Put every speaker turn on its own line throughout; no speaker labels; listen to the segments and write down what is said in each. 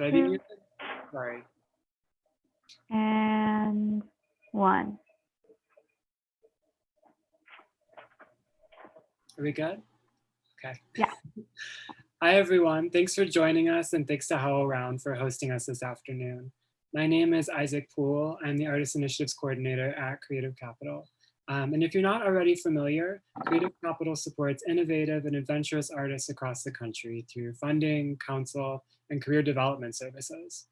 Be muted? Sorry.
And one.
Are we good? Okay.
Yeah.
Hi, everyone. Thanks for joining us and thanks to HowlRound for hosting us this afternoon. My name is Isaac Poole. I'm the Artist Initiatives Coordinator at Creative Capital. Um, and if you're not already familiar, Creative Capital supports innovative and adventurous artists across the country through funding, counsel, and career development services.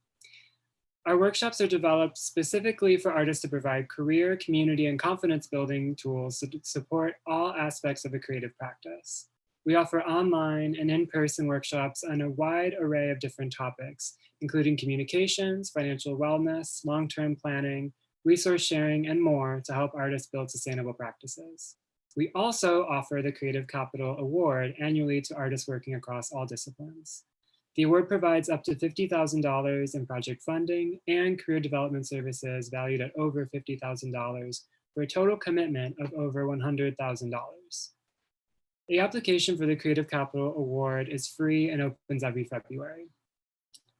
Our workshops are developed specifically for artists to provide career, community, and confidence building tools to support all aspects of a creative practice. We offer online and in-person workshops on a wide array of different topics, including communications, financial wellness, long-term planning, resource sharing, and more to help artists build sustainable practices. We also offer the Creative Capital Award annually to artists working across all disciplines. The award provides up to $50,000 in project funding and career development services valued at over $50,000 for a total commitment of over $100,000. The application for the Creative Capital Award is free and opens every February.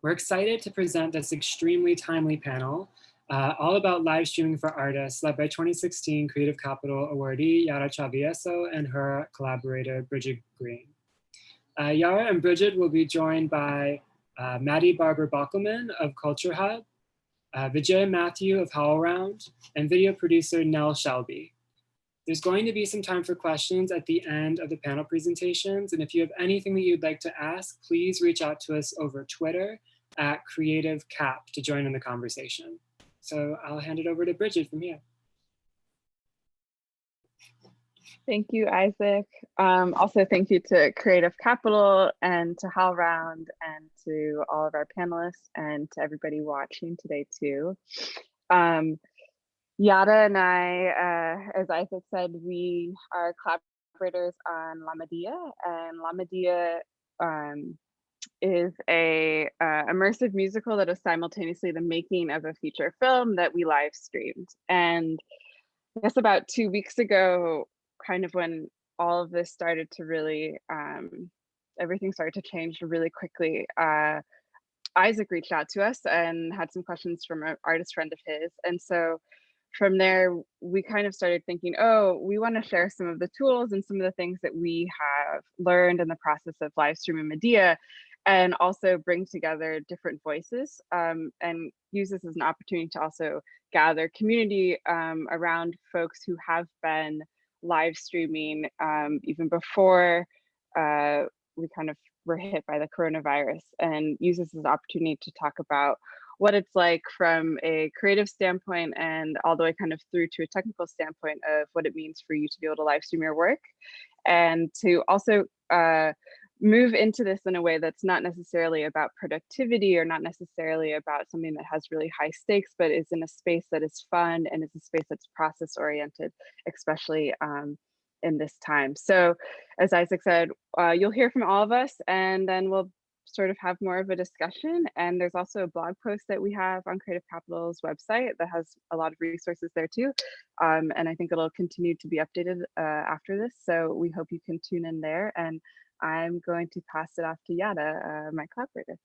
We're excited to present this extremely timely panel uh, all about live streaming for artists led by 2016 Creative Capital awardee Yara Travieso and her collaborator Bridget Green. Uh, Yara and Bridget will be joined by uh, Maddie Barber Bockelman of Culture Hub, uh, Vijay Matthew of HowlRound, and video producer Nell Shelby. There's going to be some time for questions at the end of the panel presentations. And if you have anything that you'd like to ask, please reach out to us over Twitter at Creative Cap to join in the conversation. So I'll hand it over to Bridget from here.
Thank you, Isaac. Um, also, thank you to Creative Capital and to HowlRound and to all of our panelists and to everybody watching today too. Um, Yara and I, uh, as Isaac said, we are collaborators on La Medea and La Medea um, is a uh, immersive musical that is simultaneously the making of a feature film that we live streamed. And I guess about two weeks ago, kind of when all of this started to really, um, everything started to change really quickly, uh, Isaac reached out to us and had some questions from an artist friend of his. And so from there, we kind of started thinking, oh, we want to share some of the tools and some of the things that we have learned in the process of live streaming Medea and also bring together different voices um, and use this as an opportunity to also gather community um, around folks who have been live streaming um, even before uh, we kind of were hit by the coronavirus and use this as an opportunity to talk about what it's like from a creative standpoint and all the way kind of through to a technical standpoint of what it means for you to be able to live stream your work and to also uh, move into this in a way that's not necessarily about productivity or not necessarily about something that has really high stakes, but is in a space that is fun and is a space that's process oriented, especially um, in this time. So as Isaac said, uh, you'll hear from all of us and then we'll sort of have more of a discussion. And there's also a blog post that we have on Creative Capital's website that has a lot of resources there too. Um, and I think it'll continue to be updated uh, after this. So we hope you can tune in there and I'm going to pass it off to Yara, uh, my collaborator.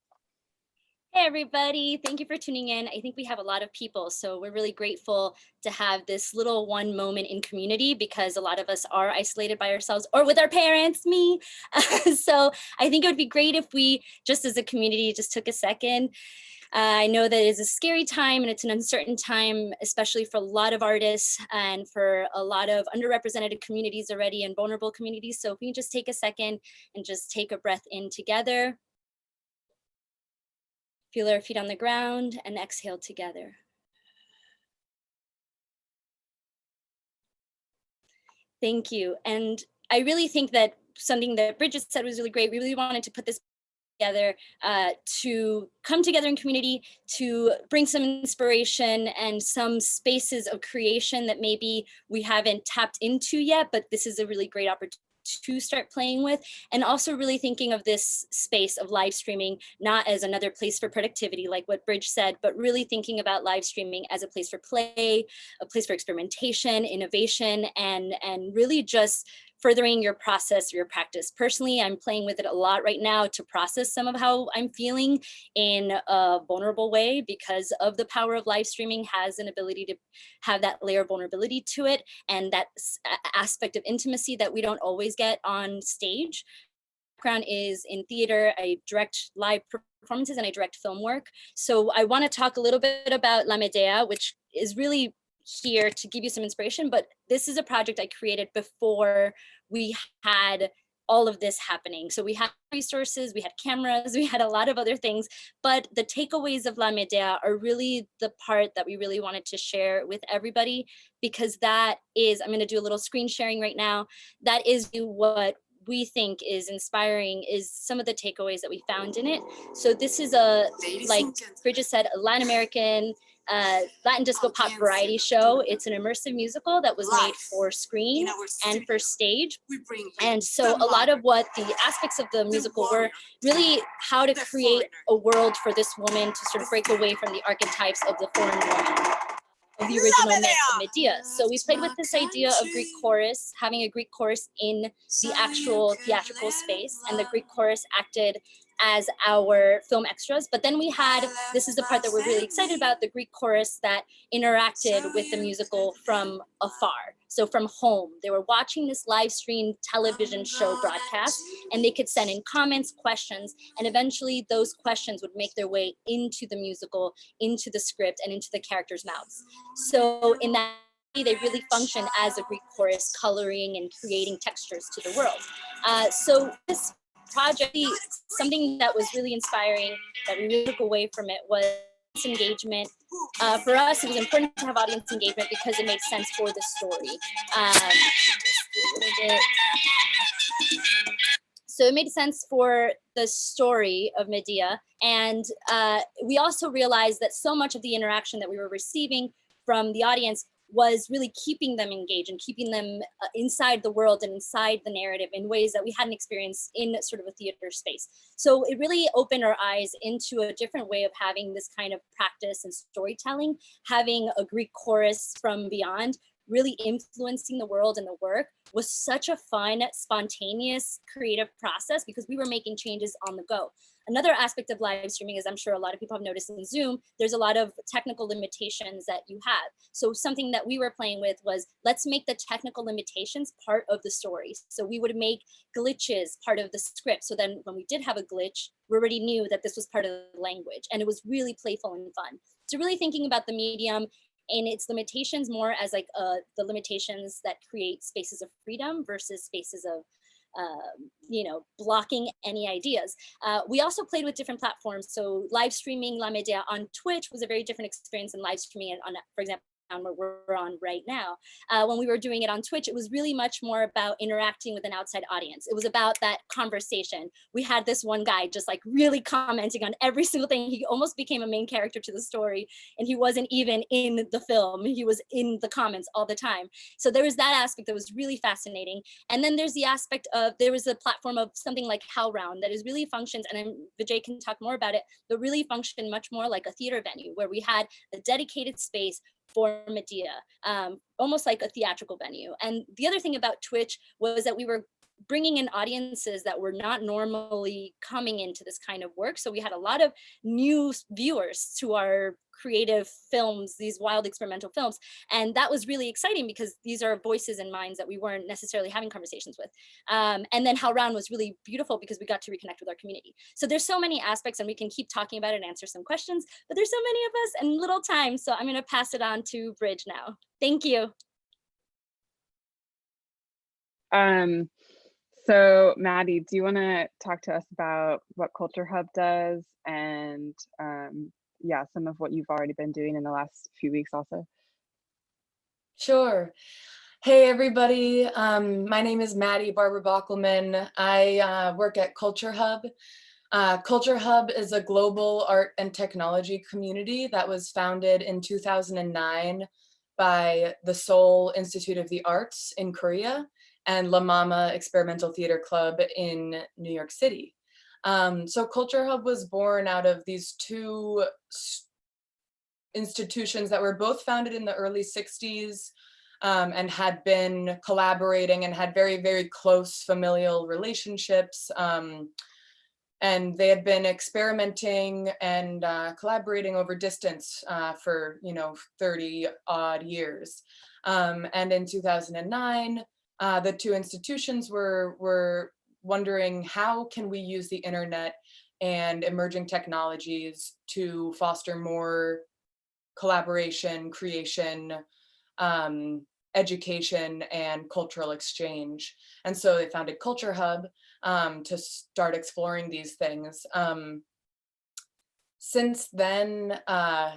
Hey everybody, thank you for tuning in. I think we have a lot of people, so we're really grateful to have this little one moment in community because a lot of us are isolated by ourselves or with our parents, me. so I think it would be great if we, just as a community, just took a second uh, I know that it's a scary time and it's an uncertain time, especially for a lot of artists and for a lot of underrepresented communities already and vulnerable communities. So if we can just take a second and just take a breath in together. Feel our feet on the ground and exhale together. Thank you. And I really think that something that Bridget said was really great. We really wanted to put this together uh, to come together in community to bring some inspiration and some spaces of creation that maybe we haven't tapped into yet, but this is a really great opportunity to start playing with and also really thinking of this space of live streaming not as another place for productivity like what Bridge said but really thinking about live streaming as a place for play a place for experimentation innovation and and really just furthering your process, or your practice. Personally, I'm playing with it a lot right now to process some of how I'm feeling in a vulnerable way because of the power of live streaming has an ability to have that layer of vulnerability to it and that aspect of intimacy that we don't always get on stage background is in theater. I direct live performances and I direct film work. So I want to talk a little bit about La Medea, which is really here to give you some inspiration, but this is a project I created before we had all of this happening. So we had resources, we had cameras, we had a lot of other things, but the takeaways of La Medea are really the part that we really wanted to share with everybody because that is, I'm gonna do a little screen sharing right now, that is what we think is inspiring is some of the takeaways that we found in it. So this is a, like Bridget said, a Latin American uh, Latin disco pop variety show. It's an immersive musical that was made for screen and for stage. And so a lot of what the aspects of the musical were really how to create a world for this woman to sort of break away from the archetypes of the foreign woman of the original myth of Medea. So we played with this idea of Greek chorus, having a Greek chorus in the actual theatrical space, and the Greek chorus acted as our film extras. But then we had, this is the part that we're really excited about, the Greek chorus that interacted with the musical from afar. So from home, they were watching this live stream television show broadcast and they could send in comments, questions, and eventually those questions would make their way into the musical, into the script and into the characters' mouths. So in that they really function as a Greek chorus, coloring and creating textures to the world. Uh, so this project, something that was really inspiring that we really took away from it was engagement. Uh, for us, it was important to have audience engagement because it made sense for the story. Um, so it made sense for the story of Medea. And uh, we also realized that so much of the interaction that we were receiving from the audience was really keeping them engaged and keeping them uh, inside the world and inside the narrative in ways that we hadn't experienced in sort of a theater space. So it really opened our eyes into a different way of having this kind of practice and storytelling, having a Greek chorus from beyond, really influencing the world and the work was such a fun, spontaneous, creative process because we were making changes on the go. Another aspect of live streaming is I'm sure a lot of people have noticed in Zoom, there's a lot of technical limitations that you have. So something that we were playing with was let's make the technical limitations part of the story. So we would make glitches part of the script. So then when we did have a glitch, we already knew that this was part of the language and it was really playful and fun. So really thinking about the medium and its limitations more as like uh, the limitations that create spaces of freedom versus spaces of uh, you know, blocking any ideas. Uh, we also played with different platforms. So live streaming La Medea on Twitch was a very different experience than live streaming on, for example, where we're on right now. Uh, when we were doing it on Twitch, it was really much more about interacting with an outside audience. It was about that conversation. We had this one guy just like really commenting on every single thing. He almost became a main character to the story and he wasn't even in the film. He was in the comments all the time. So there was that aspect that was really fascinating. And then there's the aspect of, there was a platform of something like HowlRound that is really functions, and I'm, Vijay can talk more about it, but really functioned much more like a theater venue where we had a dedicated space for Medea, um, almost like a theatrical venue. And the other thing about Twitch was that we were bringing in audiences that were not normally coming into this kind of work. So we had a lot of new viewers to our creative films, these wild experimental films. And that was really exciting because these are voices and minds that we weren't necessarily having conversations with. Um, and then HowlRound was really beautiful because we got to reconnect with our community. So there's so many aspects and we can keep talking about it and answer some questions, but there's so many of us and little time. So I'm gonna pass it on to Bridge now. Thank you.
Um, so Maddie, do you want to talk to us about what Culture Hub does and um, yeah, some of what you've already been doing in the last few weeks also?
Sure. Hey everybody, um, my name is Maddie Barbara Bockelman. I uh, work at Culture Hub. Uh, Culture Hub is a global art and technology community that was founded in 2009 by the Seoul Institute of the Arts in Korea and La Mama Experimental Theater Club in New York City. Um, so Culture Hub was born out of these two institutions that were both founded in the early 60s um, and had been collaborating and had very, very close familial relationships. Um, and they had been experimenting and uh, collaborating over distance uh, for, you know, 30 odd years. Um, and in 2009, uh, the two institutions were, were wondering how can we use the internet and emerging technologies to foster more collaboration, creation, um, education, and cultural exchange. And so they founded Culture Hub um, to start exploring these things. Um, since then, uh,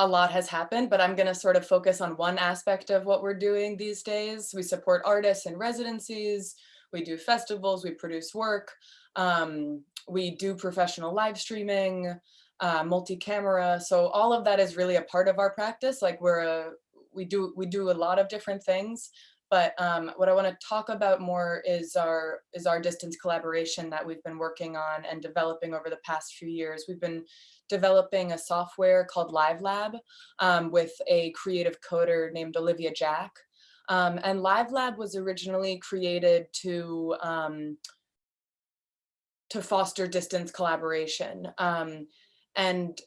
a lot has happened, but I'm gonna sort of focus on one aspect of what we're doing these days. We support artists in residencies, we do festivals, we produce work, um, we do professional live streaming, uh, multi-camera. So all of that is really a part of our practice. Like we're a, we do we do a lot of different things. But um, what I want to talk about more is our is our distance collaboration that we've been working on and developing over the past few years. We've been developing a software called Live Lab um, with a creative coder named Olivia Jack. Um, and Live Lab was originally created to um, to foster distance collaboration. Um, and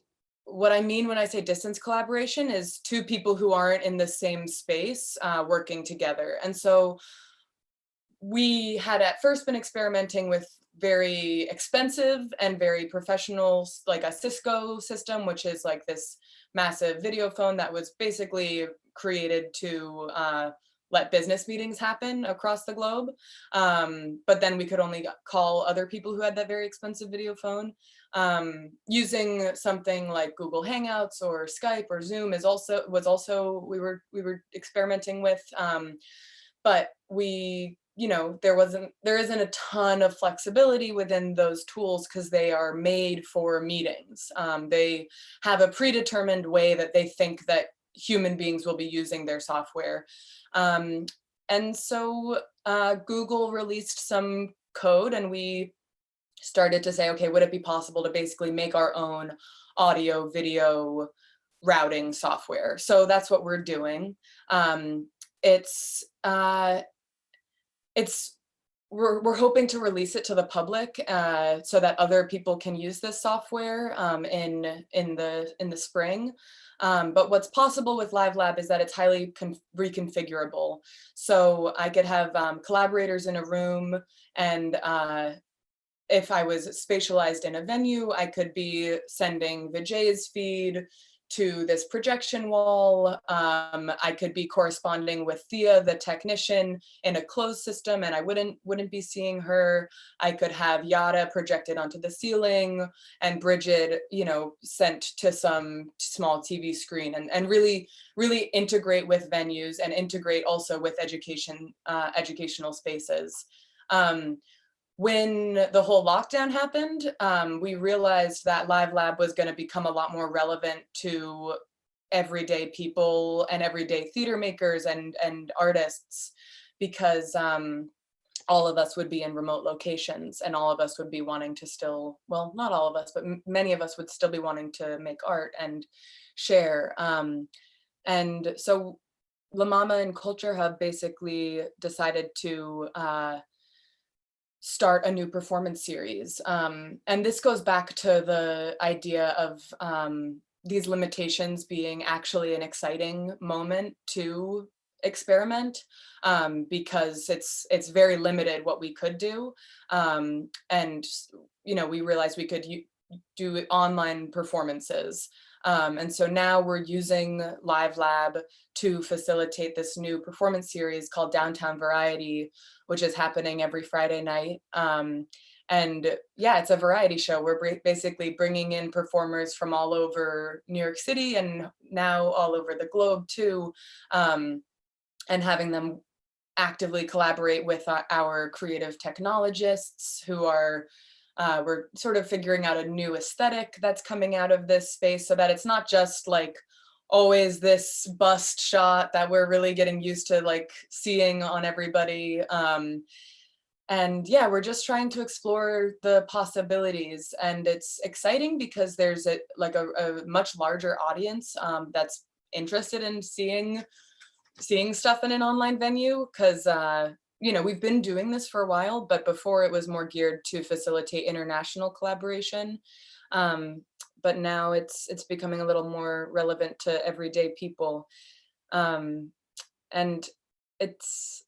what I mean when I say distance collaboration is two people who aren't in the same space uh, working together. And so we had at first been experimenting with very expensive and very professional, like a Cisco system, which is like this massive video phone that was basically created to uh, let business meetings happen across the globe. Um, but then we could only call other people who had that very expensive video phone. Um, using something like Google Hangouts or Skype or Zoom is also was also we were we were experimenting with. Um, but we you know there wasn't there isn't a ton of flexibility within those tools because they are made for meetings um, they have a predetermined way that they think that human beings will be using their software um, and so uh, Google released some code and we started to say, okay, would it be possible to basically make our own audio video routing software? So that's what we're doing. Um, it's, uh, it's, we're, we're hoping to release it to the public uh, so that other people can use this software um, in, in, the, in the spring. Um, but what's possible with Live Lab is that it's highly reconfigurable. So I could have um, collaborators in a room and uh, if I was spatialized in a venue, I could be sending Vijay's feed to this projection wall. Um, I could be corresponding with Thea, the technician, in a closed system, and I wouldn't wouldn't be seeing her. I could have Yara projected onto the ceiling, and Bridget, you know, sent to some small TV screen, and and really really integrate with venues and integrate also with education uh, educational spaces. Um, when the whole lockdown happened, um, we realized that Live Lab was going to become a lot more relevant to everyday people and everyday theater makers and, and artists because um, all of us would be in remote locations and all of us would be wanting to still, well, not all of us, but many of us would still be wanting to make art and share. Um, and so La Mama and Culture Hub basically decided to uh, start a new performance series. Um, and this goes back to the idea of um, these limitations being actually an exciting moment to experiment um, because it's it's very limited what we could do. Um, and, you know, we realized we could do online performances. Um, and so now we're using Live Lab to facilitate this new performance series called Downtown Variety, which is happening every Friday night. Um, and yeah, it's a variety show. We're basically bringing in performers from all over New York City and now all over the globe too, um, and having them actively collaborate with our creative technologists who are uh, we're sort of figuring out a new aesthetic that's coming out of this space so that it's not just like always this bust shot that we're really getting used to like seeing on everybody. Um, and yeah, we're just trying to explore the possibilities and it's exciting because there's a like a, a much larger audience um, that's interested in seeing seeing stuff in an online venue because uh, you know we've been doing this for a while, but before it was more geared to facilitate international collaboration. Um, but now it's it's becoming a little more relevant to everyday people, um, and it's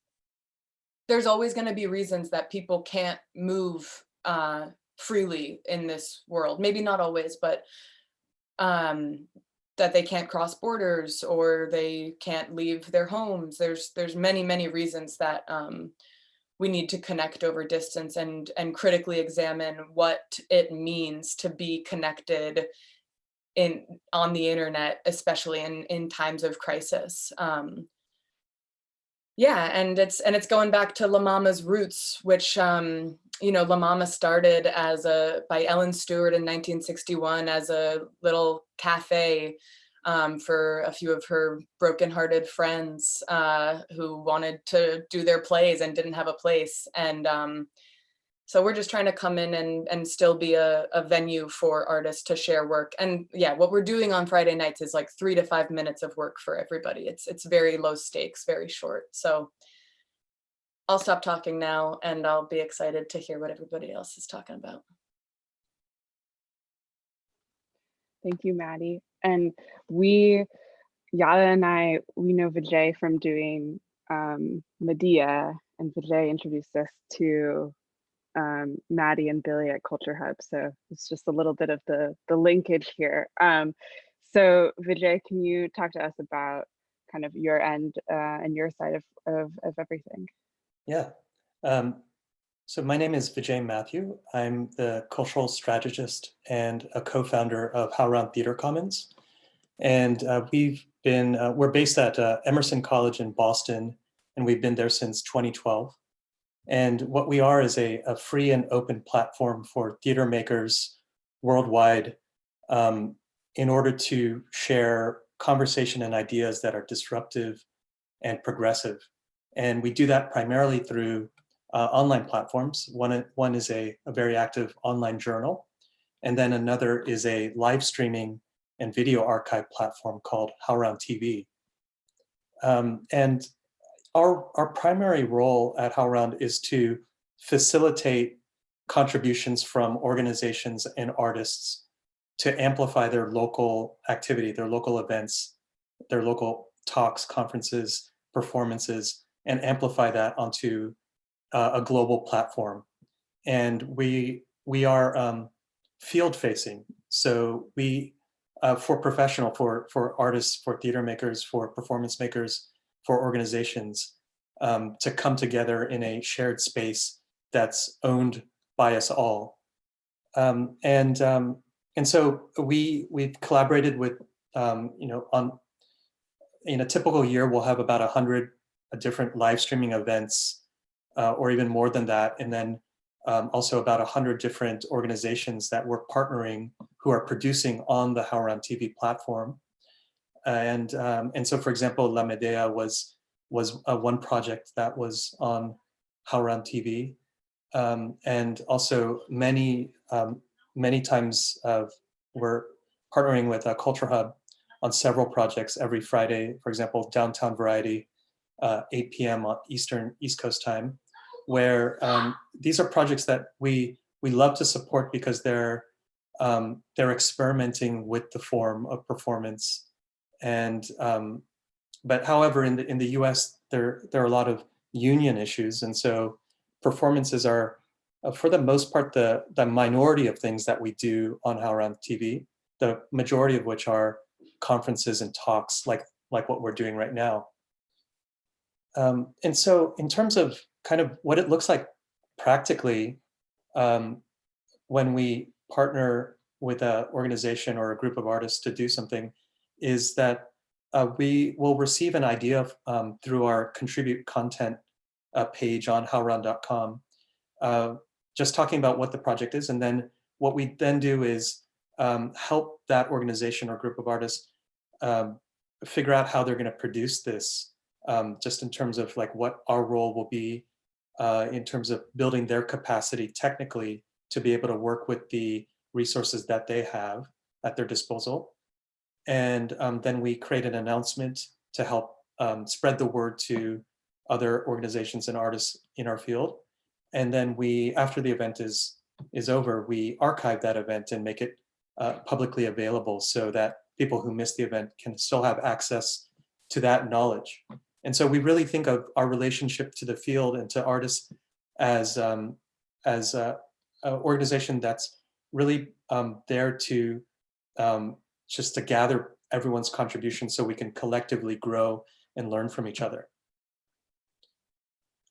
there's always going to be reasons that people can't move uh, freely in this world. Maybe not always, but um, that they can't cross borders or they can't leave their homes. There's there's many, many reasons that um, we need to connect over distance and, and critically examine what it means to be connected in on the internet, especially in, in times of crisis. Um, yeah, and it's and it's going back to La Mama's roots, which um, you know, La Mama started as a by Ellen Stewart in 1961 as a little cafe um, for a few of her brokenhearted friends uh, who wanted to do their plays and didn't have a place. And um, so we're just trying to come in and, and still be a, a venue for artists to share work. And yeah, what we're doing on Friday nights is like three to five minutes of work for everybody. It's, it's very low stakes, very short. So I'll stop talking now and I'll be excited to hear what everybody else is talking about.
Thank you, Maddie. And we, Yara and I, we know Vijay from doing um, Medea, and Vijay introduced us to um, Maddie and Billy at Culture Hub. So it's just a little bit of the, the linkage here. Um, so Vijay, can you talk to us about kind of your end uh, and your side of, of, of everything?
Yeah. Um, so my name is Vijay Matthew. I'm the cultural strategist and a co-founder of HowlRound Theater Commons. And uh, we've been, uh, we're based at uh, Emerson College in Boston, and we've been there since 2012. And what we are is a, a free and open platform for theater makers worldwide um, in order to share conversation and ideas that are disruptive and progressive. And we do that primarily through uh, online platforms. One, one is a, a very active online journal, and then another is a live streaming and video archive platform called HowlRound TV. Um, and our, our primary role at HowlRound is to facilitate contributions from organizations and artists to amplify their local activity, their local events, their local talks, conferences, performances, and amplify that onto uh, a global platform. And we, we are um, field facing. So we, uh, for professional, for, for artists, for theater makers, for performance makers, for organizations um, to come together in a shared space that's owned by us all. Um, and, um, and so we, we've collaborated with, um, you know, on, in a typical year, we'll have about a hundred different live streaming events uh, or even more than that. And then um, also about 100 different organizations that we're partnering who are producing on the HowlRound TV platform. And, um, and so, for example, La Medea was, was uh, one project that was on HowlRound TV. Um, and also many, um, many times uh, we're partnering with a Culture Hub on several projects every Friday, for example, Downtown Variety, uh, 8 p.m. on Eastern East Coast time where um, these are projects that we we love to support because they're um, they're experimenting with the form of performance and um, but however in the in the US there there are a lot of union issues and so performances are uh, for the most part the the minority of things that we do on HowlRound TV the majority of which are conferences and talks like like what we're doing right now um, and so in terms of kind of what it looks like practically um, when we partner with an organization or a group of artists to do something is that uh, we will receive an idea um, through our contribute content uh, page on howlround.com, uh, just talking about what the project is. And then what we then do is um, help that organization or group of artists um, figure out how they're going to produce this, um, just in terms of like what our role will be uh, in terms of building their capacity technically to be able to work with the resources that they have at their disposal. And um, then we create an announcement to help um, spread the word to other organizations and artists in our field. And then we, after the event is, is over, we archive that event and make it uh, publicly available so that people who missed the event can still have access to that knowledge. And so we really think of our relationship to the field and to artists as, um, as a, a organization that's really um, there to um, just to gather everyone's contribution so we can collectively grow and learn from each other.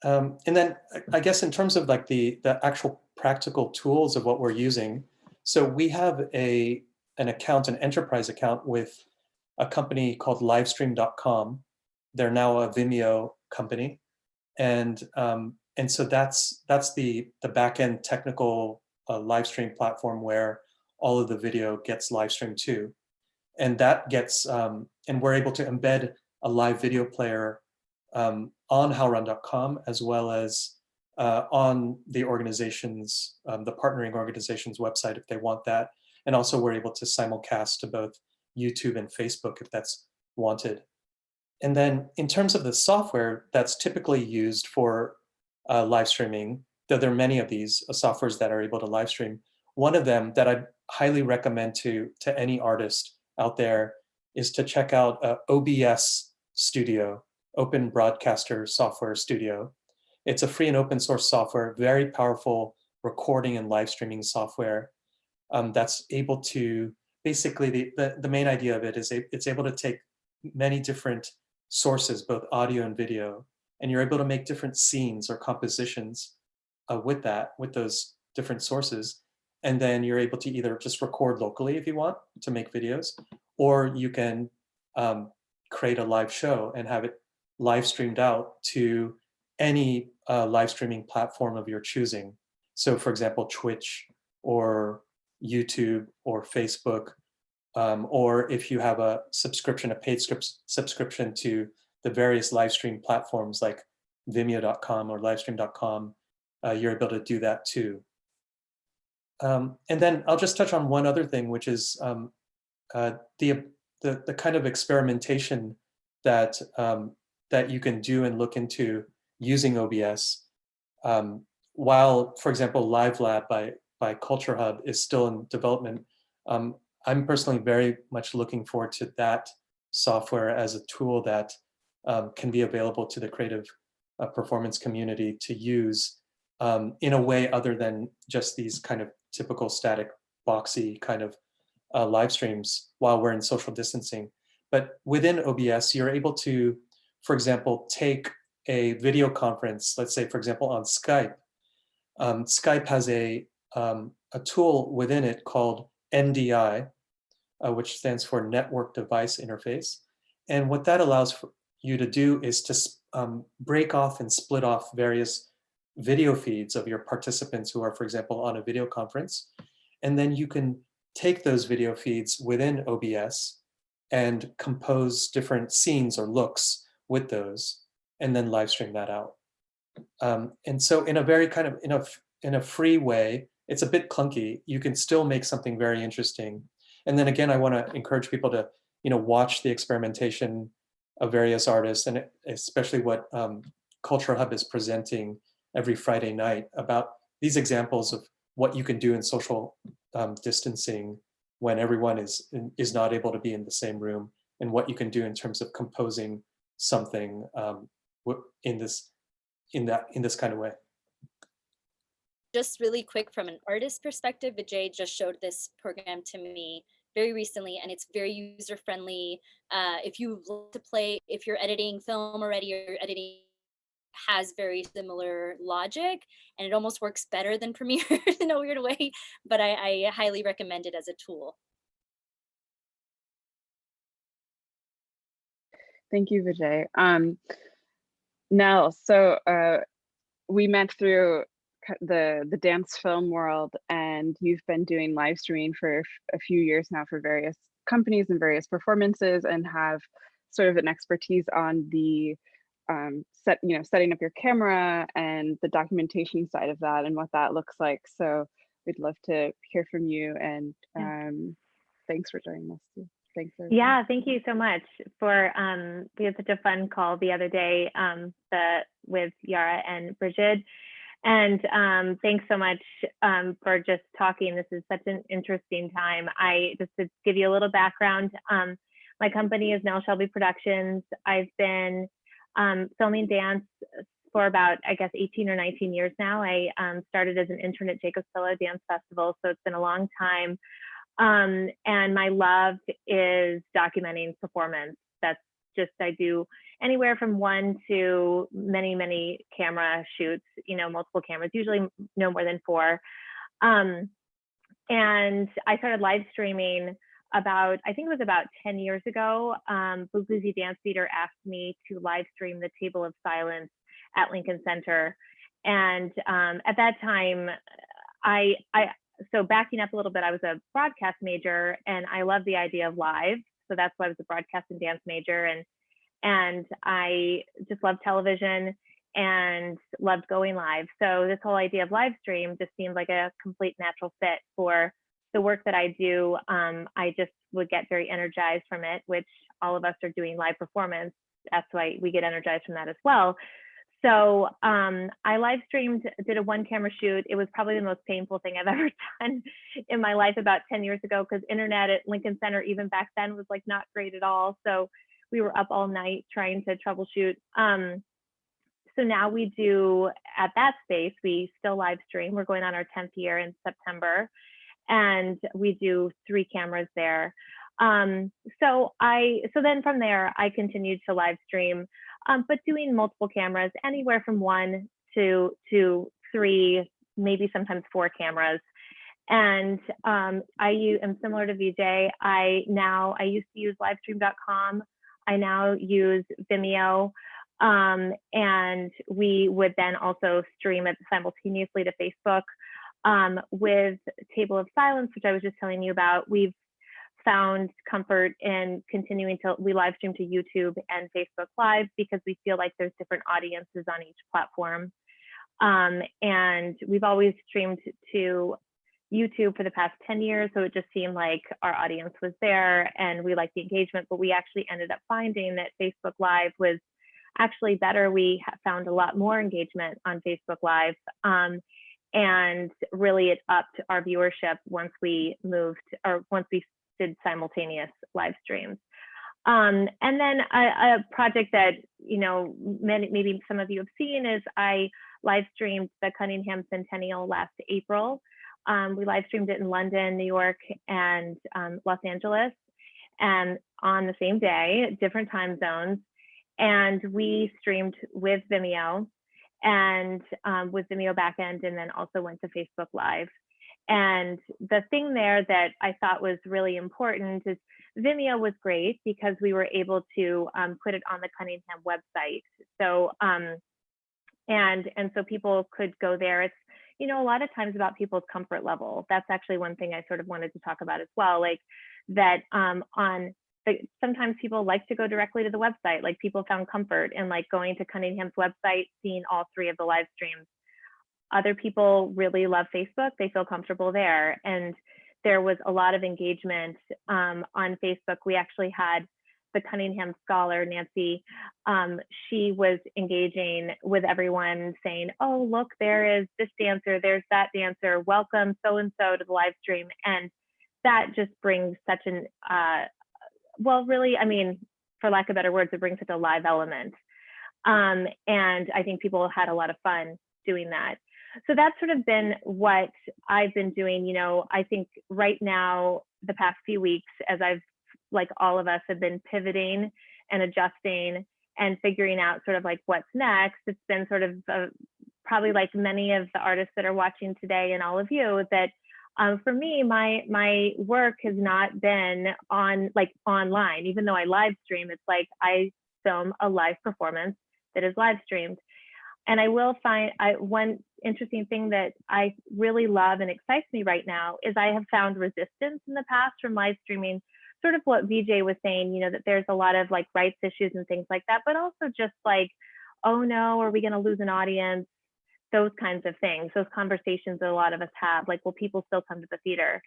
Um, and then I guess in terms of like the, the actual practical tools of what we're using, so we have a, an account, an enterprise account with a company called livestream.com. They're now a Vimeo company. And, um, and so that's, that's the, the backend technical uh, live stream platform where all of the video gets live streamed to. And that gets, um, and we're able to embed a live video player um, on howlround.com as well as uh, on the organization's, um, the partnering organization's website if they want that. And also we're able to simulcast to both YouTube and Facebook if that's wanted. And then in terms of the software that's typically used for uh, live streaming, though there are many of these uh, softwares that are able to live stream, one of them that I highly recommend to, to any artist out there is to check out uh, OBS Studio, Open Broadcaster Software Studio. It's a free and open source software, very powerful recording and live streaming software um, that's able to, basically the, the, the main idea of it is it's able to take many different sources, both audio and video, and you're able to make different scenes or compositions uh, with that, with those different sources. And then you're able to either just record locally if you want to make videos, or you can um, create a live show and have it live streamed out to any uh, live streaming platform of your choosing. So for example, Twitch or YouTube or Facebook, um, or if you have a subscription, a paid subscription to the various live stream platforms like vimeo.com or livestream.com, uh, you're able to do that too. Um, and then I'll just touch on one other thing, which is um, uh, the, the, the kind of experimentation that um, that you can do and look into using OBS. Um, while, for example, Live Lab by by Culture Hub is still in development, um, I'm personally very much looking forward to that software as a tool that um, can be available to the creative uh, performance community to use um, in a way other than just these kind of typical static boxy kind of uh, live streams while we're in social distancing. But within OBS, you're able to, for example, take a video conference, let's say, for example, on Skype. Um, Skype has a, um, a tool within it called NDI, uh, which stands for Network Device Interface. And what that allows for you to do is to um, break off and split off various video feeds of your participants who are, for example, on a video conference. And then you can take those video feeds within OBS and compose different scenes or looks with those and then live stream that out. Um, and so in a very kind of, in a, in a free way, it's a bit clunky. You can still make something very interesting. And then again, I wanna encourage people to, you know, watch the experimentation of various artists and especially what um, Culture Hub is presenting every Friday night about these examples of what you can do in social um, distancing when everyone is is not able to be in the same room and what you can do in terms of composing something um, in this in that in this kind of way.
Just really quick from an artist perspective vijay just showed this program to me very recently and it's very user friendly uh, if you love to play if you're editing film already or editing has very similar logic and it almost works better than Premiere in a weird way, but I, I highly recommend it as a tool.
Thank you, Vijay. Um, Nell, so uh, we met through the the dance film world and you've been doing live streaming for a few years now for various companies and various performances and have sort of an expertise on the um, set, you know, setting up your camera and the documentation side of that and what that looks like. So we'd love to hear from you and um, thanks for joining us. Too. Thanks.
Yeah, thank you so much for, um, we had such a fun call the other day, um, the, with Yara and Bridget. And, um, thanks so much, um, for just talking. This is such an interesting time. I, just to give you a little background, um, my company is Nell Shelby Productions. I've been, um, filming dance for about, I guess, 18 or 19 years now. I, um, started as an intern at Jacob's Pillow Dance Festival, so it's been a long time. Um, and my love is documenting performance. That's just, I do anywhere from one to many, many camera shoots, you know, multiple cameras, usually no more than four. Um, and I started live streaming about, I think it was about 10 years ago. Um, Buglisi Dance Theater asked me to live stream the Table of Silence at Lincoln Center. And um, at that time, I, I, so backing up a little bit, I was a broadcast major and I love the idea of live. So that's why I was a broadcast and dance major. And, and I just love television and loved going live. So this whole idea of live stream just seemed like a complete natural fit for the work that I do. Um, I just would get very energized from it, which all of us are doing live performance. That's why we get energized from that as well. So um, I live streamed, did a one camera shoot. It was probably the most painful thing I've ever done in my life about 10 years ago because internet at Lincoln Center, even back then, was like not great at all. So we were up all night trying to troubleshoot. Um, so now we do at that space, we still live stream. We're going on our 10th year in September and we do three cameras there. Um, so I, so then from there, I continued to live stream um, but doing multiple cameras, anywhere from one to to three, maybe sometimes four cameras. And um, I am similar to Vijay. I now I used to use livestream.com. I now use Vimeo. Um, and we would then also stream it simultaneously to Facebook. Um, with Table of Silence, which I was just telling you about, we've found comfort in continuing to we live stream to YouTube and Facebook Live because we feel like there's different audiences on each platform. Um, and we've always streamed to YouTube for the past 10 years, so it just seemed like our audience was there and we liked the engagement, but we actually ended up finding that Facebook Live was actually better. We found a lot more engagement on Facebook Live. Um, and really it upped our viewership once we moved or once we did simultaneous live streams. Um, and then a, a, project that, you know, many, maybe some of you have seen is I live streamed the Cunningham Centennial last April. Um, we live streamed it in London, New York, and um, Los Angeles, and on the same day, different time zones. And we streamed with Vimeo and um, with Vimeo backend, and then also went to Facebook Live. And the thing there that I thought was really important is Vimeo was great because we were able to um, put it on the Cunningham website. So, um, and, and so people could go there. It's, you know, a lot of times about people's comfort level. That's actually one thing I sort of wanted to talk about as well. Like that um, on the, sometimes people like to go directly to the website. Like people found comfort in like going to Cunningham's website, seeing all three of the live streams other people really love Facebook. They feel comfortable there. And there was a lot of engagement um, on Facebook. We actually had the Cunningham scholar, Nancy, um, she was engaging with everyone saying, oh, look, there is this dancer, there's that dancer, welcome so-and-so to the live stream. And that just brings such an, uh, well, really, I mean, for lack of better words, it brings such a live element. Um, and I think people had a lot of fun doing that so that's sort of been what I've been doing. You know, I think right now, the past few weeks, as I've, like all of us, have been pivoting and adjusting and figuring out sort of like what's next, it's been sort of uh, probably like many of the artists that are watching today and all of you that um, for me, my my work has not been on like online. Even though I live stream, it's like I film a live performance that is live streamed. And I will find I, one interesting thing that I really love and excites me right now is I have found resistance in the past from live streaming, sort of what Vijay was saying, you know, that there's a lot of like rights issues and things like that, but also just like, oh no, are we going to lose an audience? Those kinds of things, those conversations that a lot of us have, like, will people still come to the theater?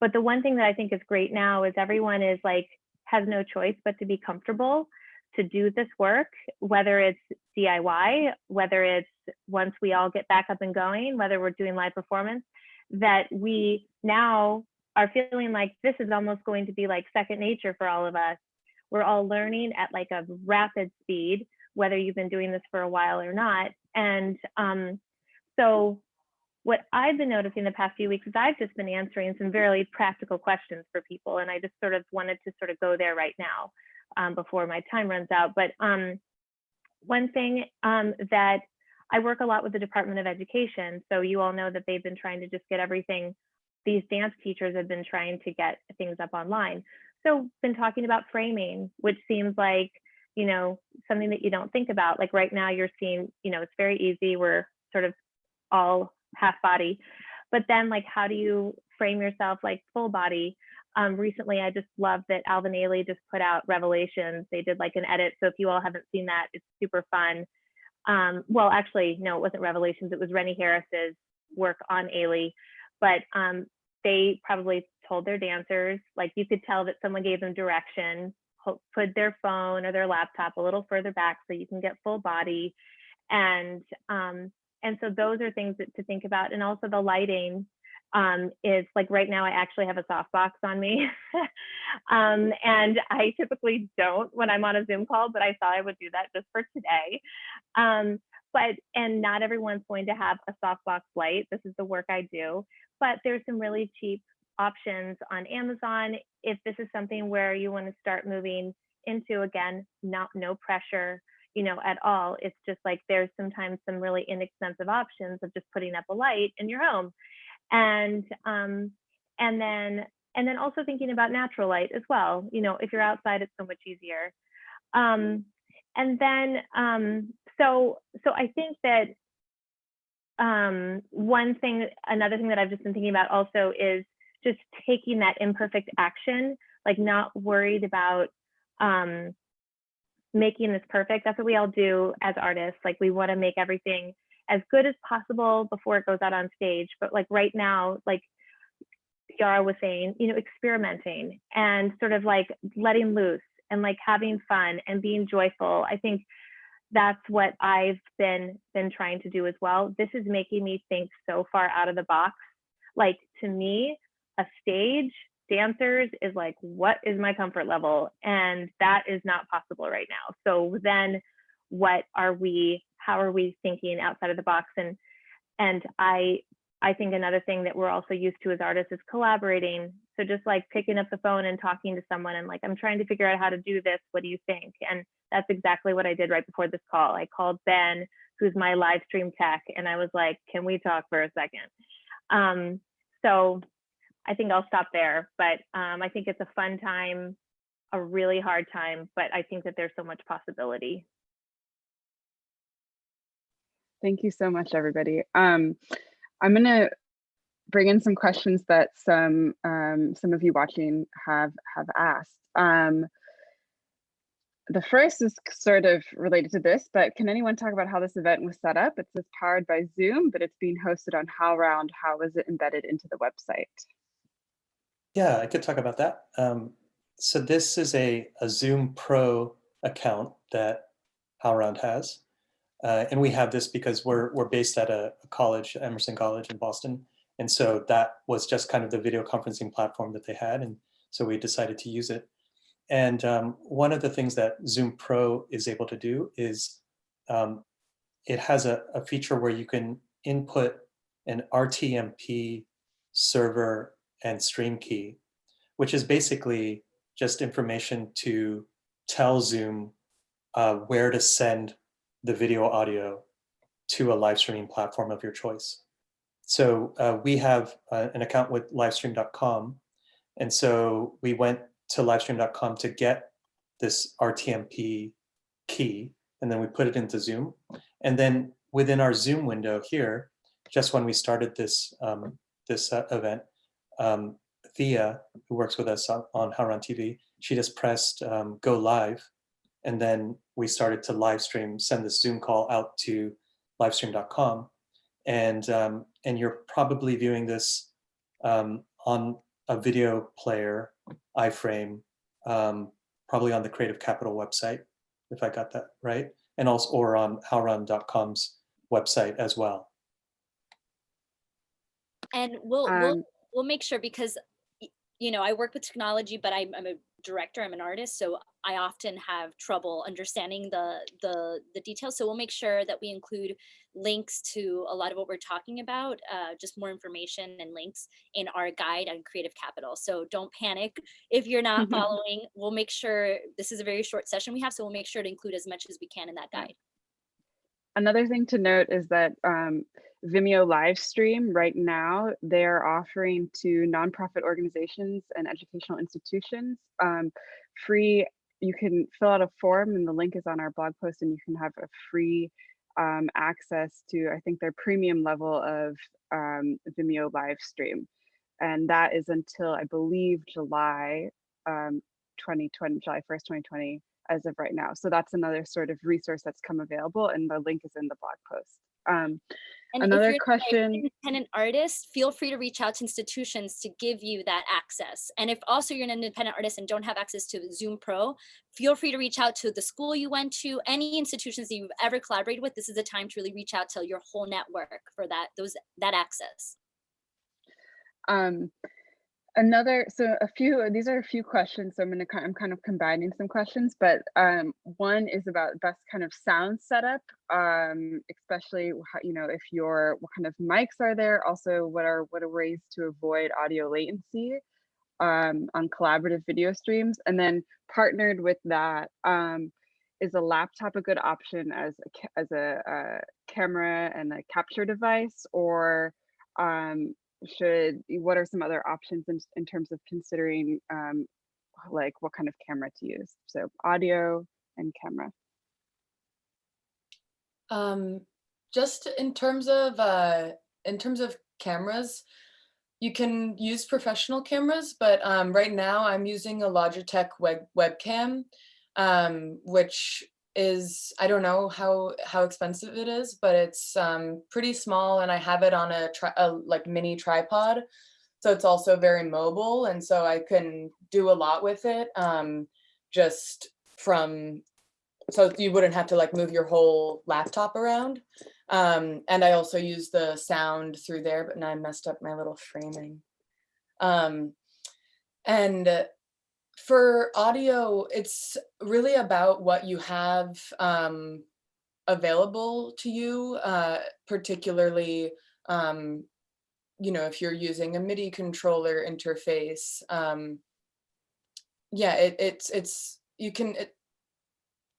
but the one thing that I think is great now is everyone is like has no choice but to be comfortable to do this work, whether it's DIY, whether it's once we all get back up and going, whether we're doing live performance, that we now are feeling like this is almost going to be like second nature for all of us. We're all learning at like a rapid speed, whether you've been doing this for a while or not. And um, so what I've been noticing the past few weeks is I've just been answering some very practical questions for people. And I just sort of wanted to sort of go there right now um, before my time runs out. But um, one thing um, that I work a lot with the Department of Education. So you all know that they've been trying to just get everything, these dance teachers have been trying to get things up online. So been talking about framing, which seems like, you know, something that you don't think about. Like right now you're seeing, you know, it's very easy. We're sort of all half body. But then like, how do you frame yourself like full body? Um, recently, I just love that Alvin Ailey just put out Revelations. They did like an edit. So if you all haven't seen that, it's super fun. Um, well, actually, no, it wasn't Revelations. It was Rennie Harris's work on Ailey. But um, they probably told their dancers, like you could tell that someone gave them direction, put their phone or their laptop a little further back so you can get full body. And um, and so those are things that, to think about. And also the lighting um, is like right now I actually have a softbox on me. um, and I typically don't when I'm on a Zoom call, but I thought I would do that just for today. Um, but, and not everyone's going to have a softbox light. This is the work I do, but there's some really cheap options on Amazon. If this is something where you want to start moving into, again, not no pressure, you know, at all. It's just like there's sometimes some really inexpensive options of just putting up a light in your home and um, and then and then also thinking about natural light as well. You know, if you're outside, it's so much easier. Um, and then um, so so I think that um, one thing, another thing that I've just been thinking about also is just taking that imperfect action, like not worried about um, making this perfect. That's what we all do as artists. Like we want to make everything as good as possible before it goes out on stage. But like right now, like Yara was saying, you know, experimenting and sort of like letting loose and like having fun and being joyful. I think that's what I've been been trying to do as well. This is making me think so far out of the box. Like to me, a stage dancers is like what is my comfort level and that is not possible right now. So then what are we how are we thinking outside of the box and and i i think another thing that we're also used to as artists is collaborating. So just like picking up the phone and talking to someone and like i'm trying to figure out how to do this. What do you think? And that's exactly what i did right before this call. I called ben who's my live stream tech and i was like can we talk for a second? Um, so i think i'll stop there but um, i think it's a fun time a really hard time but i think that there's so much possibility.
Thank you so much, everybody. Um, I'm going to bring in some questions that some um, some of you watching have have asked. Um, the first is sort of related to this, but can anyone talk about how this event was set up? It says powered by Zoom, but it's being hosted on HowlRound. How is it embedded into the website?
Yeah, I could talk about that. Um, so this is a, a Zoom Pro account that HowlRound has. Uh, and we have this because we're, we're based at a, college, Emerson College in Boston. And so that was just kind of the video conferencing platform that they had. And so we decided to use it. And um, one of the things that Zoom Pro is able to do is um, it has a, a feature where you can input an RTMP server and stream key, which is basically just information to tell Zoom uh, where to send the video audio to a live streaming platform of your choice. So uh, we have uh, an account with livestream.com. And so we went to livestream.com to get this RTMP key, and then we put it into Zoom. And then within our Zoom window here, just when we started this, um, this uh, event, um, Thea, who works with us on, on TV, she just pressed um, go live and then we started to live stream, send the Zoom call out to livestream.com. And, um, and you're probably viewing this um, on a video player, iframe, um, probably on the Creative Capital website, if I got that right, and also or on howlround.com's website as well.
And we'll, we'll,
Um,
we'll make sure because, you know, I work with technology, but I'm, I'm a director, I'm an artist, so I often have trouble understanding the, the, the details. So we'll make sure that we include links to a lot of what we're talking about, uh, just more information and links in our guide on Creative Capital. So don't panic if you're not following. We'll make sure, this is a very short session we have, so we'll make sure to include as much as we can in that guide.
Another thing to note is that um, Vimeo live stream right now, they're offering to nonprofit organizations and educational institutions um, free, you can fill out a form and the link is on our blog post and you can have a free um, access to, I think their premium level of um, Vimeo live stream. And that is until I believe July um, 2020, July 1st, 2020 as of right now. So that's another sort of resource that's come available and the link is in the blog post. Um,
And if
Another question-
Independent artist, feel free to reach out to institutions to give you that access. And if also you're an independent artist and don't have access to Zoom Pro, feel free to reach out to the school you went to, any institutions that you've ever collaborated with. This is a time to really reach out to your whole network for that, those, that access.
um, another, so a few, these are a few questions. So I'm gonna, I'm kind of combining some questions, but um, one is about best kind of sound setup, um, especially, you know, if your, what kind of mics are there? Also, what are, what are ways to avoid audio latency? um, on collaborative video streams. And then partnered with that, um, is a laptop a good option as a, as a, uh camera and a capture device, or um, should what are some other options in, in terms of considering um, like what kind of camera to use? So audio and camera.
Um, just in terms of uh, in terms of cameras, you can use professional cameras, but um, right now I'm using a Logitech web webcam, um, which is I don't know how how expensive it is, but it's um, pretty small, and I have it on a, a like mini tripod, so it's also very mobile, and so I can do a lot with it. Um, just from so you wouldn't have to like move your whole laptop around. Um, and I also use the sound through there, but now I messed up my little framing. Um, and for audio, it's really about what you have um, available to you, uh, particularly, um, you know, if you're using a MIDI controller interface. Um, yeah, it, it's, it's, you can, it,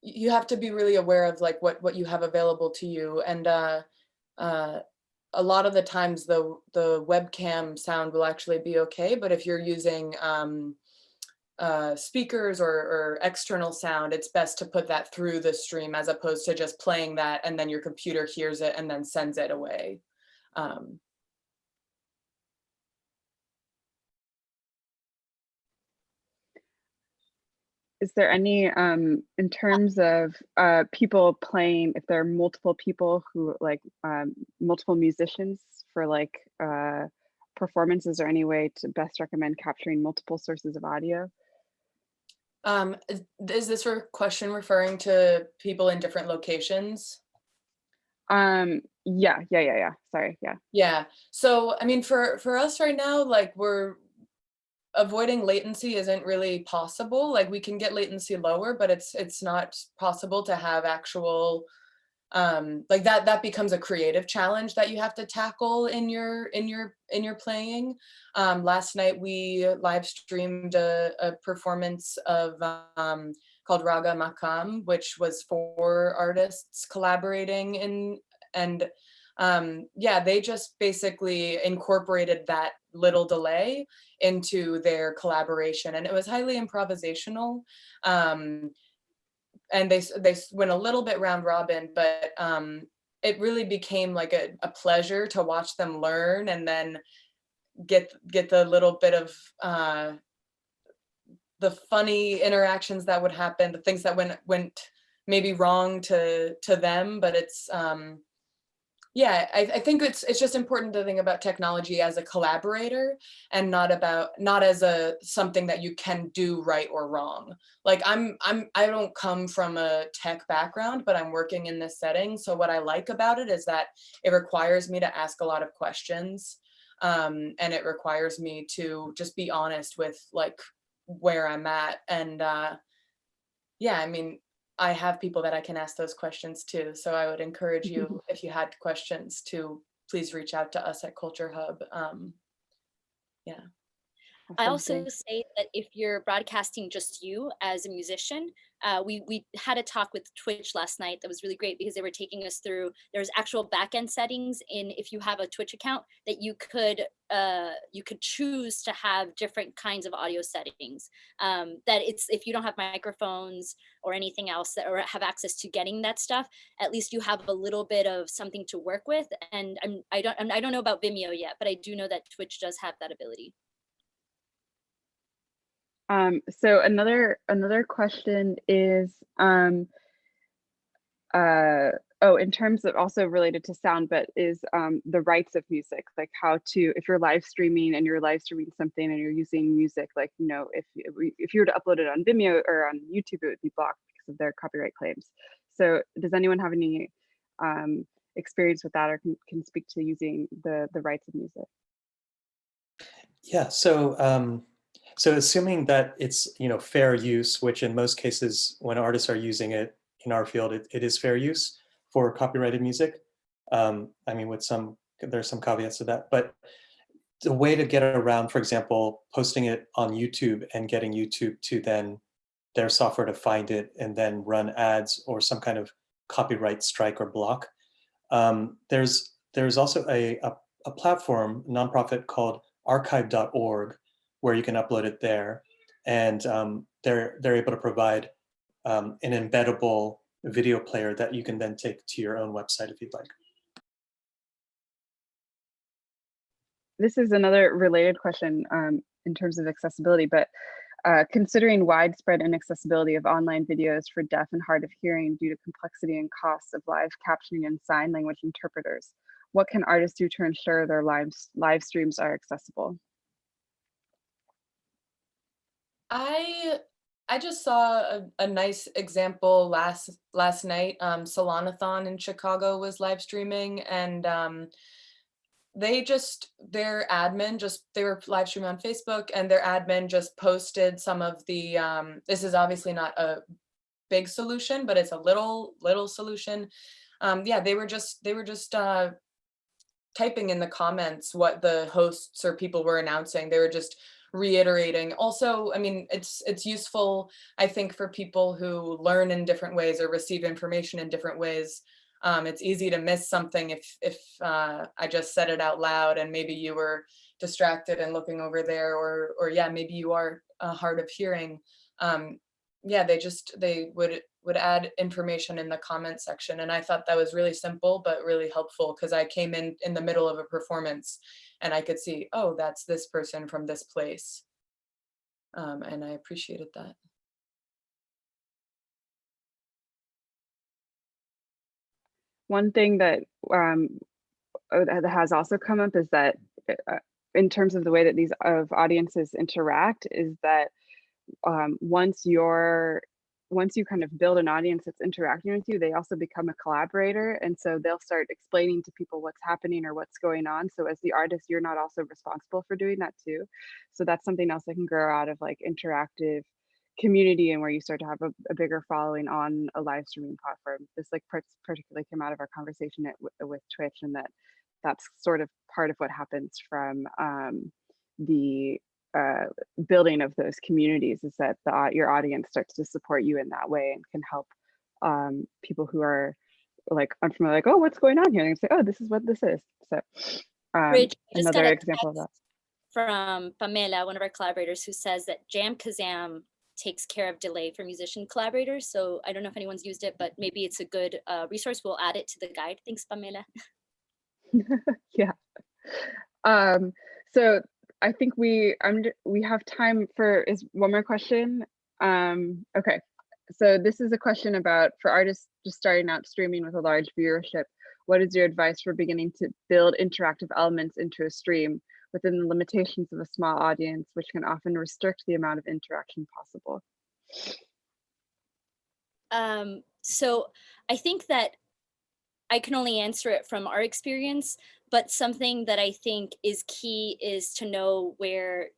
you have to be really aware of like what what you have available to you and uh uh a lot of the times the the webcam sound will actually be okay but if you're using um uh speakers or, or external sound it's best to put that through the stream as opposed to just playing that and then your computer hears it and then sends it away um
Is there any, um, in terms of uh, people playing, if there are multiple people who like um, multiple musicians for like uh, performances, or any way to best recommend capturing multiple sources of audio?
Um is- is this re- question referring to people in different locations
Um, yeah, yeah, yeah, yeah. Sorry, yeah.
Yeah. So, I mean, for for us right now, like we're avoiding latency isn't really possible. Like we can get latency lower, but it's it's not possible to have actual um like that that becomes a creative challenge that you have to tackle in your in your in your playing. Um last night we live streamed a, a performance of um called raga makam which was four artists collaborating in and um yeah they just basically incorporated that little delay into their collaboration and it was highly improvisational. Um and they they went a little bit round robin but um it really became like a, a pleasure to watch them learn and then get get the little bit of uh the funny interactions that would happen the things that went went maybe wrong to to them but it's um yeah, I, I think it's it's just important to think about technology as a collaborator and not about not as a something that you can do right or wrong. Like I'm I'm I don't come from a tech background, but I'm working in this setting. So what I like about it is that it requires me to ask a lot of questions. Um, and it requires me to just be honest with like where I'm at. And uh, yeah, I mean, I have people that I can ask those questions to. So I would encourage you, if you had questions, to please reach out to us at Culture Hub. Um, yeah.
I also say that if you're broadcasting just you as a musician, uh, we we had a talk with Twitch last night that was really great because they were taking us through. There's actual backend settings in if you have a Twitch account that you could uh, you could choose to have different kinds of audio settings. Um, that it's if you don't have microphones or anything else that or have access to getting that stuff, at least you have a little bit of something to work with. And I'm I don't I'm, I don't know about Vimeo yet, but I do know that Twitch does have that ability.
Um, so another another question is, um, uh, oh, in terms of also related to sound, but is um, the rights of music, like how to, if you're live streaming and you're live streaming something and you're using music, like, you know, if, if you were to upload it on Vimeo or on YouTube, it would be blocked because of their copyright claims. So does anyone have any um, experience with that or can, can speak to using the, the rights of music?
Yeah, so um, so assuming that it's you know fair use, which in most cases when artists are using it in our field, it, it is fair use for copyrighted music. Um, I mean, with some there's some caveats to that, but the way to get around, for example, posting it on YouTube and getting YouTube to then their software to find it and then run ads or some kind of copyright strike or block. Um, there's there's also a, a, a platform, nonprofit called archive.org, where you can upload it there. And um, they're, they're able to provide um, an embeddable video player that you can then take to your own website if you'd like.
this is another related question um, in terms of accessibility, but uh, considering widespread inaccessibility of online videos for deaf and hard of hearing due to complexity and costs of live captioning and sign language interpreters, what can artists do to ensure their live, live streams are accessible?
I I just saw a, a nice example last last night. Um, Solanathon in Chicago was live streaming, and um, they just their admin just they were live streaming on Facebook, and their admin just posted some of the. Um, this is obviously not a big solution, but it's a little little solution. Um, yeah, they were just they were just uh, typing in the comments what the hosts or people were announcing. They were just reiterating. Also, I mean, it's it's useful, I think, for people who learn in different ways or receive information in different ways. Um, it's easy to miss something if if uh, I just said it out loud and maybe you were distracted and looking over there, or or yeah, maybe you are uh, hard of hearing. Um, yeah, they just they would would add information in the comment section, and I thought that was really simple but really helpful because I came in in the middle of a performance and I could see, oh, that's this person from this place. Um, and I appreciated that.
One thing that um, uh, that has also come up is that uh, in terms of the way that these of audiences interact is that um, once you're once you kind of build an audience that's interacting with you, they also become a collaborator. And so they'll start explaining to people what's happening or what's going on. So as the artist, you're not also responsible for doing that too. So that's something else that can grow out of like interactive community and where you start to have a, a bigger following on a live streaming platform. This like particularly came out of our conversation at, with Twitch and that that's sort of part of what happens from um, the uh, building of those communities is that the your audience starts to support you in that way and can help um, people who are like unfamiliar, like, oh, what's going on here? And say, oh, this is what this is. So um,
Rich, I just got
another example of that.
From Pamela, one of our collaborators, who says that JamKazam takes care of delay for musician collaborators. So I don't know if anyone's used it, but maybe it's a good uh, resource. We'll add it to the guide. Thanks, Pamela.
yeah. Um, so I think we I'm we have time for is one more question. Um, okay. So this is a question about for artists just starting out streaming with a large viewership. what is your advice for beginning to build interactive elements into a stream within the limitations of a small audience, which can often restrict the amount of interaction possible?
Um, so I think that I can only answer it from our experience, but something that I think is key is to know where,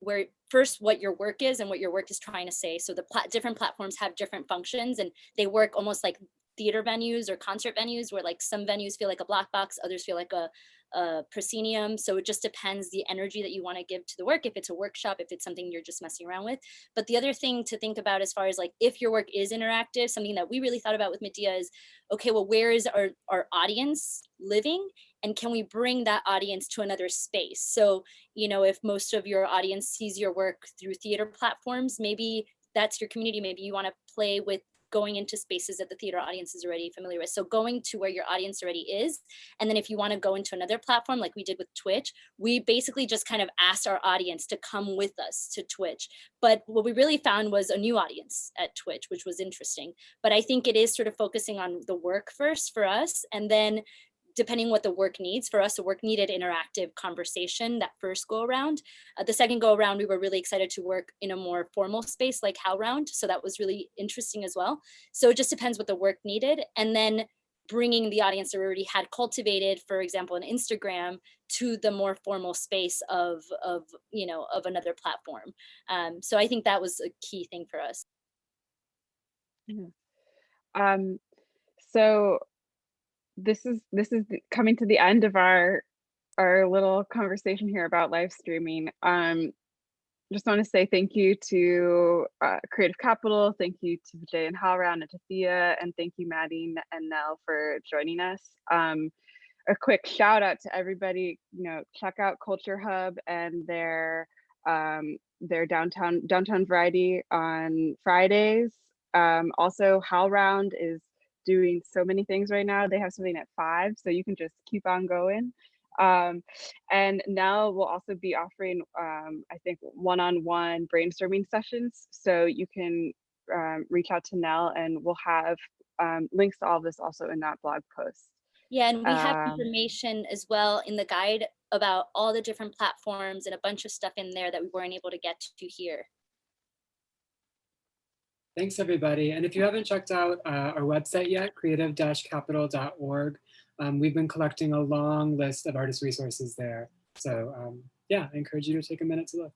where first what your work is and what your work is trying to say. So the different platforms have different functions and they work almost like theater venues or concert venues where like some venues feel like a black box, others feel like a, a proscenium. So it just depends the energy that you want to give to the work. If it's a workshop, if it's something you're just messing around with. But the other thing to think about as far as like if your work is interactive, something that we really thought about with Medea is, okay, well, where is our, our audience living? And can we bring that audience to another space? So, you know, if most of your audience sees your work through theater platforms, maybe that's your community. Maybe you want to play with going into spaces that the theater audience is already familiar with. So going to where your audience already is. And then if you want to go into another platform like we did with Twitch, we basically just kind of asked our audience to come with us to Twitch. But what we really found was a new audience at Twitch, which was interesting. But I think it is sort of focusing on the work first for us and then depending what the work needs. For us, the work needed interactive conversation that first go around. Uh, the second go around, we were really excited to work in a more formal space like HowlRound. So that was really interesting as well. So it just depends what the work needed. And then bringing the audience that we already had cultivated, for example, on Instagram to the more formal space of, of you know, of another platform. Um, so I think that was a key thing for us.
Um, so this is this is coming to the end of our our little conversation here about live streaming. Um, just want to say thank you to uh, Creative Capital, thank you to Vijay and HowlRound and to Thea, and thank you Maddie and Nell for joining us. Um, a quick shout out to everybody, you know, check out Culture Hub and their um, their downtown downtown variety on Fridays. Um, also, HowlRound is doing so many things right now. They have something at five, so you can just keep on going. Um, and now we'll also be offering, um, I think, one-on-one brainstorming sessions. So you can um, reach out to Nell and we'll have um, links to all this also in that blog post.
Yeah, and we have
Um,
information as well in the guide about all the different platforms and a bunch of stuff in there that we weren't able to get to here.
Thanks, everybody. And if you haven't checked out uh, our website yet, creative-capital.org, um, we've been collecting a long list of artist resources there. So um, yeah, I encourage you to take a minute to look.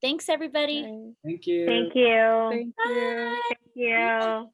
Thanks, everybody.
Bye.
Thank you.
Thank you.
Thank you.
Thank you.